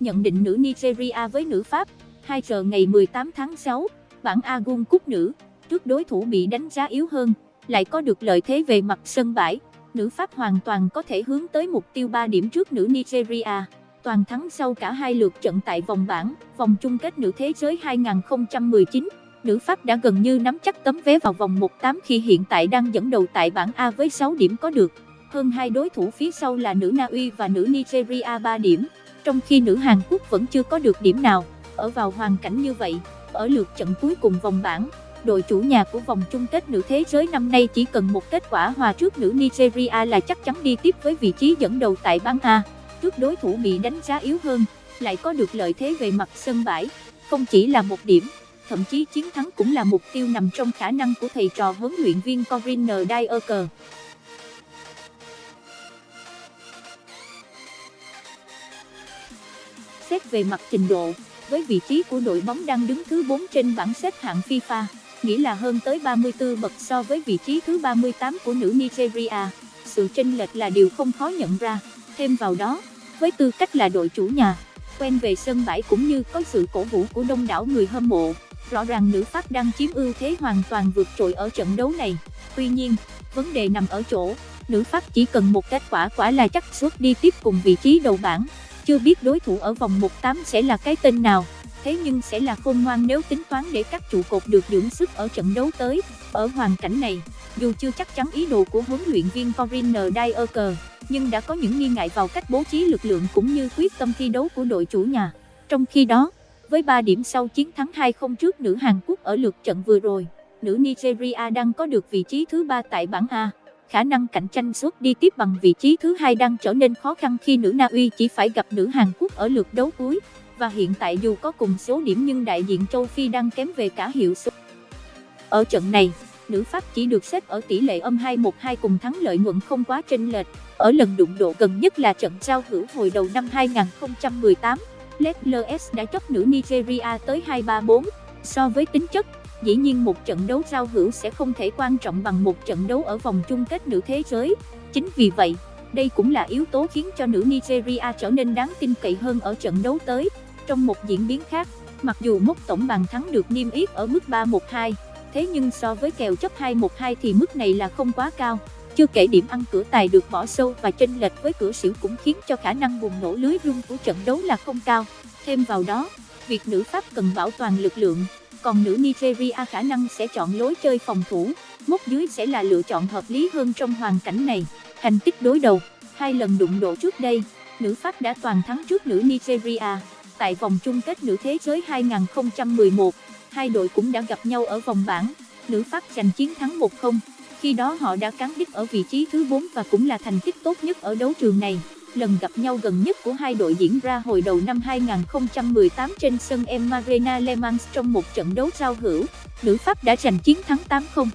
nhận định nữ Nigeria với nữ Pháp, 2 giờ ngày 18 tháng 6, bảng A Gun Cúp nữ, trước đối thủ bị đánh giá yếu hơn, lại có được lợi thế về mặt sân bãi, nữ Pháp hoàn toàn có thể hướng tới mục tiêu 3 điểm trước nữ Nigeria. Toàn thắng sau cả hai lượt trận tại vòng bảng, vòng chung kết nữ thế giới 2019, nữ Pháp đã gần như nắm chắc tấm vé vào vòng 1-8 khi hiện tại đang dẫn đầu tại bảng A với 6 điểm có được. Hơn hai đối thủ phía sau là nữ Na Uy và nữ Nigeria 3 điểm, trong khi nữ Hàn Quốc vẫn chưa có được điểm nào. Ở vào hoàn cảnh như vậy, ở lượt trận cuối cùng vòng bảng, đội chủ nhà của vòng chung kết nữ thế giới năm nay chỉ cần một kết quả hòa trước nữ Nigeria là chắc chắn đi tiếp với vị trí dẫn đầu tại bảng A. Trước đối thủ bị đánh giá yếu hơn, lại có được lợi thế về mặt sân bãi, không chỉ là một điểm, thậm chí chiến thắng cũng là mục tiêu nằm trong khả năng của thầy trò huấn luyện viên Corinne Dyer. Xét về mặt trình độ, với vị trí của đội bóng đang đứng thứ 4 trên bảng xếp hạng FIFA, nghĩa là hơn tới 34 bậc so với vị trí thứ 38 của nữ Nigeria. Sự chênh lệch là điều không khó nhận ra. Thêm vào đó, với tư cách là đội chủ nhà, quen về sân bãi cũng như có sự cổ vũ của đông đảo người hâm mộ, rõ ràng nữ Pháp đang chiếm ưu thế hoàn toàn vượt trội ở trận đấu này. Tuy nhiên, vấn đề nằm ở chỗ, nữ Pháp chỉ cần một kết quả quả là chắc suốt đi tiếp cùng vị trí đầu bảng. Chưa biết đối thủ ở vòng 1-8 sẽ là cái tên nào, thế nhưng sẽ là khôn ngoan nếu tính toán để các trụ cột được dưỡng sức ở trận đấu tới. Ở hoàn cảnh này, dù chưa chắc chắn ý đồ của huấn luyện viên Corinne Dyer, nhưng đã có những nghi ngại vào cách bố trí lực lượng cũng như quyết tâm thi đấu của đội chủ nhà. Trong khi đó, với 3 điểm sau chiến thắng 2-0 trước nữ Hàn Quốc ở lượt trận vừa rồi, nữ Nigeria đang có được vị trí thứ 3 tại bảng A. Khả năng cạnh tranh suốt đi tiếp bằng vị trí thứ hai đang trở nên khó khăn khi nữ Na Uy chỉ phải gặp nữ Hàn Quốc ở lượt đấu cuối. Và hiện tại dù có cùng số điểm nhưng đại diện châu Phi đang kém về cả hiệu số. Ở trận này, nữ Pháp chỉ được xếp ở tỷ lệ âm 2-1-2 cùng thắng lợi nhuận không quá chênh lệch. Ở lần đụng độ gần nhất là trận giao hữu hồi đầu năm 2018, Les đã chấp nữ Nigeria tới 2-3-4. So với tính chất, dĩ nhiên một trận đấu giao hữu sẽ không thể quan trọng bằng một trận đấu ở vòng chung kết nữ thế giới. Chính vì vậy, đây cũng là yếu tố khiến cho nữ Nigeria trở nên đáng tin cậy hơn ở trận đấu tới. Trong một diễn biến khác, mặc dù mốc tổng bàn thắng được niêm yết ở mức 3-1-2, thế nhưng so với kèo chấp 2-1-2 thì mức này là không quá cao. Chưa kể điểm ăn cửa tài được bỏ sâu và chênh lệch với cửa xỉu cũng khiến cho khả năng bùng nổ lưới rung của trận đấu là không cao. Thêm vào đó, việc nữ Pháp cần bảo toàn lực lượng, còn nữ Nigeria khả năng sẽ chọn lối chơi phòng thủ, mốc dưới sẽ là lựa chọn hợp lý hơn trong hoàn cảnh này. Thành tích đối đầu, hai lần đụng độ trước đây, nữ Pháp đã toàn thắng trước nữ Nigeria. Tại vòng chung kết nữ thế giới 2011, hai đội cũng đã gặp nhau ở vòng bảng, nữ Pháp giành chiến thắng 1-0. Khi đó họ đã cán đích ở vị trí thứ 4 và cũng là thành tích tốt nhất ở đấu trường này. Lần gặp nhau gần nhất của hai đội diễn ra hồi đầu năm 2018 trên sân Emarena Le Mans trong một trận đấu giao hữu, nữ Pháp đã giành chiến thắng 8-0.